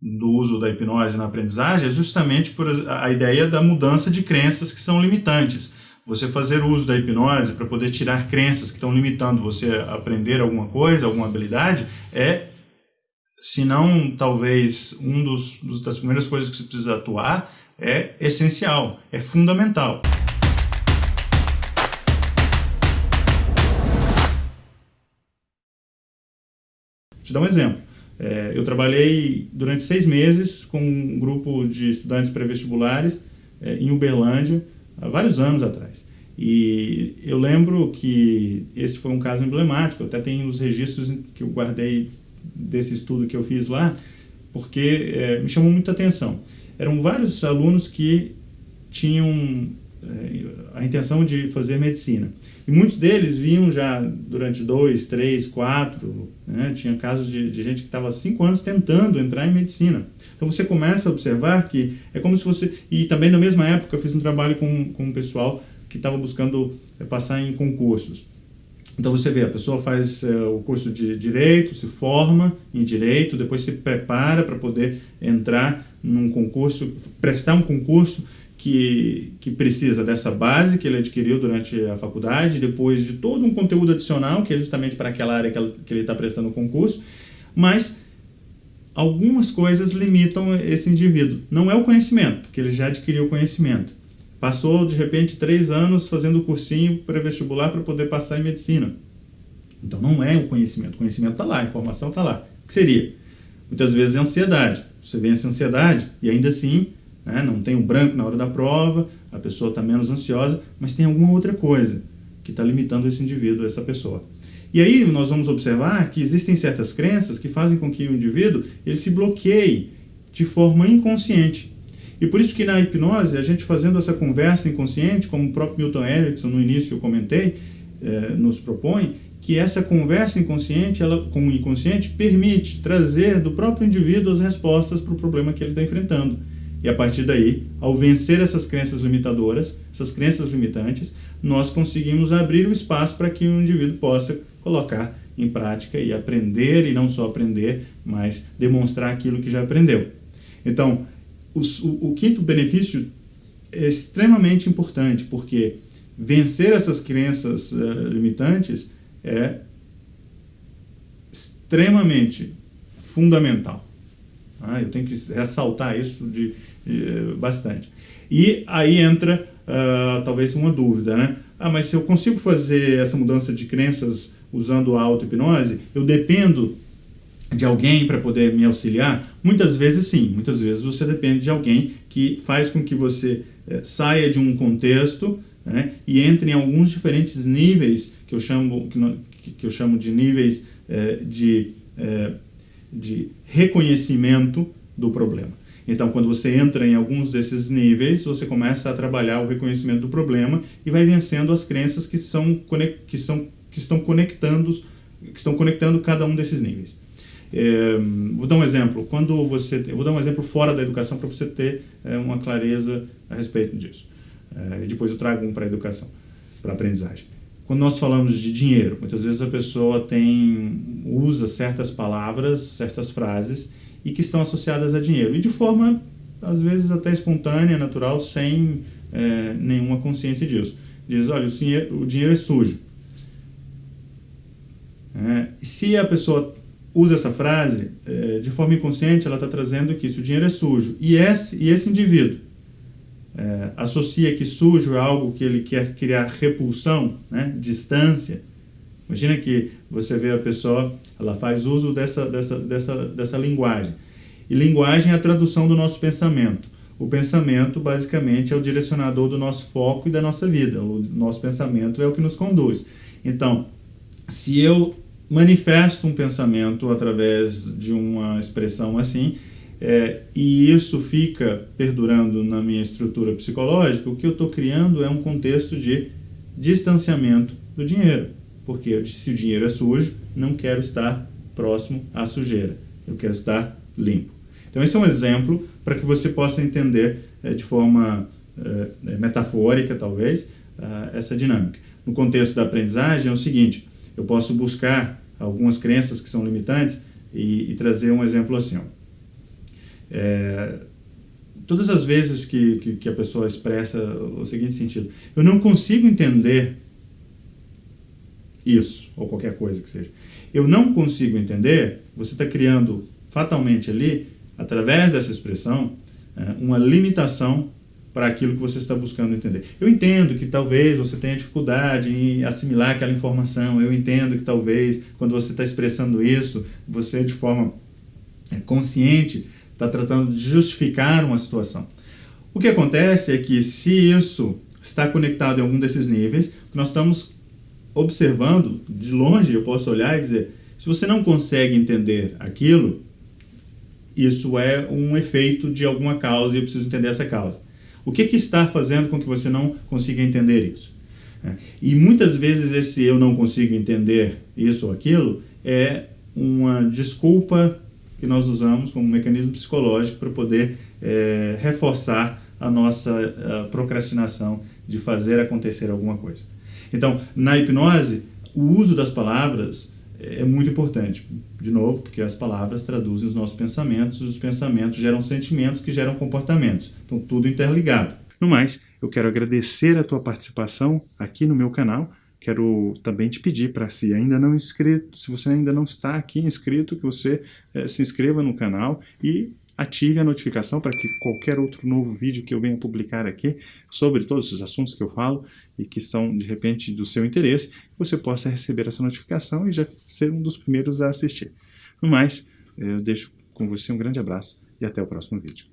do uso da hipnose na aprendizagem é justamente por a ideia da mudança de crenças que são limitantes. Você fazer uso da hipnose para poder tirar crenças que estão limitando você a aprender alguma coisa, alguma habilidade, é, se não talvez um dos, das primeiras coisas que você precisa atuar, é essencial, é fundamental. Vou te dar um exemplo. É, eu trabalhei durante seis meses com um grupo de estudantes pré-vestibulares é, em Uberlândia, há vários anos atrás. E eu lembro que esse foi um caso emblemático, até tenho os registros que eu guardei desse estudo que eu fiz lá, porque é, me chamou muita atenção. Eram vários alunos que tinham a intenção de fazer medicina. E muitos deles vinham já durante dois, três, quatro, né? tinha casos de, de gente que estava cinco anos tentando entrar em medicina. Então você começa a observar que é como se você... E também na mesma época eu fiz um trabalho com, com um pessoal que estava buscando é, passar em concursos. Então você vê, a pessoa faz é, o curso de Direito, se forma em Direito, depois se prepara para poder entrar num concurso, prestar um concurso que, que precisa dessa base que ele adquiriu durante a faculdade, depois de todo um conteúdo adicional, que é justamente para aquela área que, ele está prestando o concurso, mas algumas coisas limitam esse indivíduo. Não é o conhecimento, porque ele já adquiriu o conhecimento. Passou, de repente, três anos fazendo cursinho pré-vestibular para poder passar em medicina. Então não é o conhecimento, o conhecimento está lá, a informação está lá. O que seria? Muitas vezes é ansiedade. Você vence a ansiedade e ainda assim né? não tem um branco na hora da prova, a pessoa está menos ansiosa, mas tem alguma outra coisa que está limitando esse indivíduo, essa pessoa. E aí nós vamos observar que existem certas crenças que fazem com que o indivíduo ele se bloqueie de forma inconsciente. E por isso que na hipnose, a gente fazendo essa conversa inconsciente, como o próprio Milton Erickson no início eu comentei, eh, nos propõe, que essa conversa inconsciente, ela, com o inconsciente, permite trazer do próprio indivíduo as respostas para o problema que ele está enfrentando. E a partir daí, ao vencer essas crenças limitadoras, essas crenças limitantes, nós conseguimos abrir o espaço para que o indivíduo possa colocar em prática e aprender, e não só aprender, mas demonstrar aquilo que já aprendeu. Então, o, o, o quinto benefício é extremamente importante, porque vencer essas crenças uh, limitantes é extremamente fundamental. Ah, eu tenho que ressaltar isso de, bastante. E aí entra uh, talvez uma dúvida, né? Ah, mas se eu consigo fazer essa mudança de crenças usando a auto-hipnose, eu dependo de alguém para poder me auxiliar? Muitas vezes sim, muitas vezes você depende de alguém que faz com que você eh, saia de um contexto né, e entre em alguns diferentes níveis, que eu chamo, que, que eu chamo de níveis eh, de eh, de reconhecimento do problema. Então, quando você entra em alguns desses níveis, você começa a trabalhar o reconhecimento do problema e vai vencendo as crenças que, são, que, são, que estão conectando que estão conectando cada um desses níveis. É, vou dar um exemplo. Quando você, vou dar um exemplo fora da educação para você ter é, uma clareza a respeito disso. É, depois eu trago um para a educação, para a aprendizagem. Quando nós falamos de dinheiro, muitas vezes a pessoa tem, usa certas palavras, certas frases e que estão associadas a dinheiro. E de forma, às vezes, até espontânea, natural, sem é, nenhuma consciência disso. Diz, olha, o dinheiro, o dinheiro é sujo. É, se a pessoa usa essa frase, é, de forma inconsciente, ela está trazendo que isso, o dinheiro é sujo. E esse, e esse indivíduo é, associa que sujo é algo que ele quer criar repulsão, né, distância. Imagina que você vê a pessoa, ela faz uso dessa, dessa, dessa, dessa linguagem. E linguagem é a tradução do nosso pensamento. O pensamento, basicamente, é o direcionador do nosso foco e da nossa vida. O nosso pensamento é o que nos conduz. Então, se eu manifesto um pensamento através de uma expressão assim, é, e isso fica perdurando na minha estrutura psicológica, o que eu estou criando é um contexto de distanciamento do dinheiro. Porque se o dinheiro é sujo, não quero estar próximo à sujeira. Eu quero estar limpo. Então esse é um exemplo para que você possa entender é, de forma é, metafórica, talvez, essa dinâmica. No contexto da aprendizagem é o seguinte, eu posso buscar algumas crenças que são limitantes e, e trazer um exemplo assim. Ó. É, todas as vezes que, que, que, a pessoa expressa o seguinte sentido, eu não consigo entender isso, ou qualquer coisa que seja. Eu não consigo entender, você está criando fatalmente ali, através dessa expressão, é, uma limitação para aquilo que você está buscando entender. Eu entendo que talvez você tenha dificuldade em assimilar aquela informação, eu entendo que talvez quando você está expressando isso, você de forma é, consciente está tratando de justificar uma situação. O que acontece é que se isso está conectado em algum desses níveis, nós estamos observando, de longe eu posso olhar e dizer, se você não consegue entender aquilo, isso é um efeito de alguma causa e eu preciso entender essa causa. O que, que está fazendo com que você não consiga entender isso? É, e muitas vezes esse eu não consigo entender isso ou aquilo é uma desculpa que nós usamos como mecanismo psicológico para poder é, reforçar a nossa a procrastinação de fazer acontecer alguma coisa. Então, na hipnose, o uso das palavras é muito importante. De novo, porque as palavras traduzem os nossos pensamentos, e os pensamentos geram sentimentos que geram comportamentos. Então, tudo interligado. No mais, eu quero agradecer a tua participação aqui no meu canal. Quero também te pedir para, se ainda não inscrito, se você ainda não está aqui inscrito, que você é, se inscreva no canal e ative a notificação para que qualquer outro novo vídeo que eu venha publicar aqui sobre todos esses assuntos que eu falo e que são, de repente, do seu interesse, você possa receber essa notificação e já ser um dos primeiros a assistir. No mais, eu deixo com você um grande abraço e até o próximo vídeo.